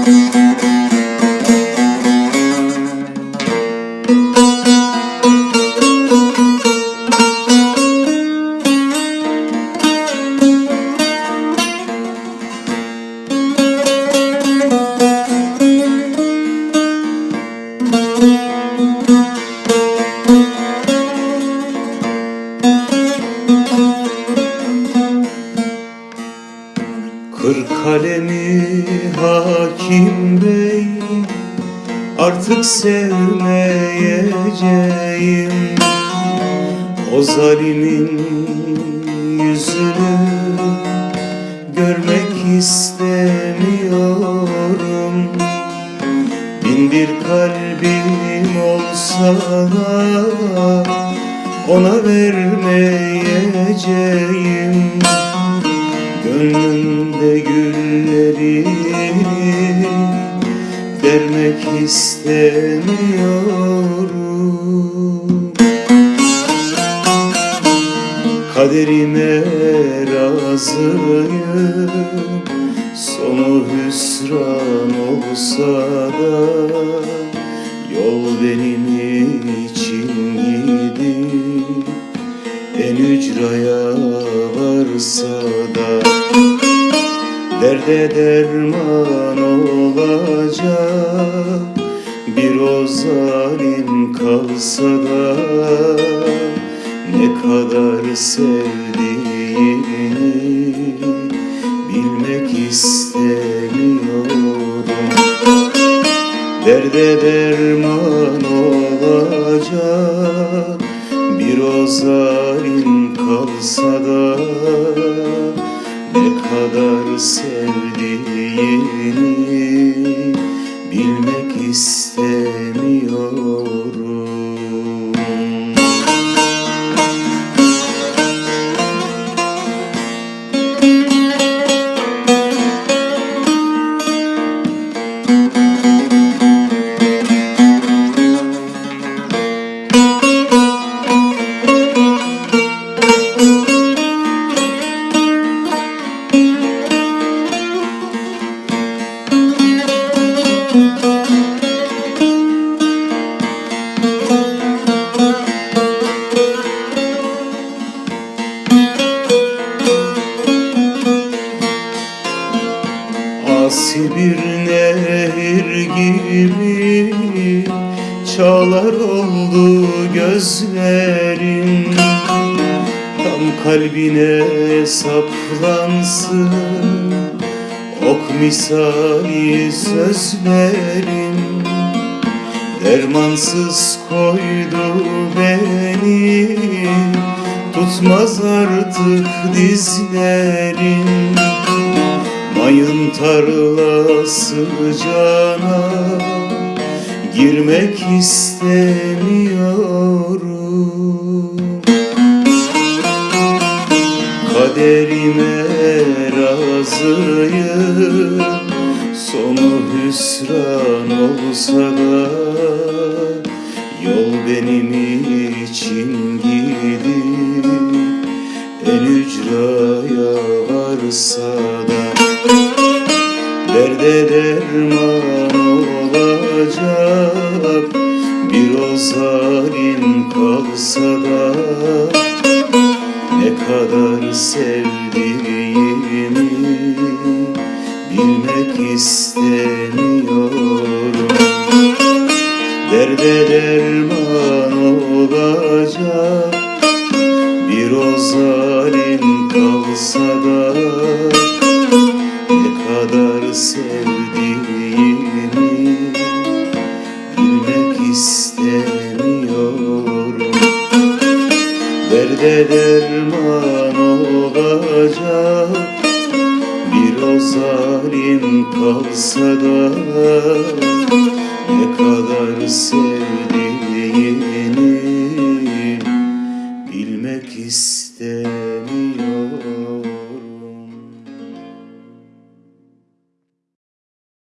Música Kır kalemi hakim bey Artık sevmeyeceğim. O zalimin yüzünü Görmek istemiyorum. Bin bir kalbim olsa da Ona vermeyeceğim. Gönlümde güllerini vermek istemiyorum. Kaderime razıyım. Sonu hüsran olsa da Yol benim için gidip En ücraya varsa da Derde derman olacak Bir o zalim kalsa da Ne kadar sevdiğini Bilmek istemiyorum. Derde derman Bilmek istemiyorum bir nehir gibi Çağlar oldu gözlerim. Tam kalbine saplansın Ok misali sözlerim. Dermansız koydu beni Tutmaz artık dizlerim Mayın tarlası cana Girmek istemiyorum. Kaderime razıyım Sonu hüsran olsa da Yol benim için gidip En ücraya varsa Derde derman olacak Bir o zalim kalsa da Ne kadar sevdiğimi Bilmek istemiyorum. Derde derman olacak Bir o zalim derde derman olacak. Bir o zalim kalsa da ne kadar sev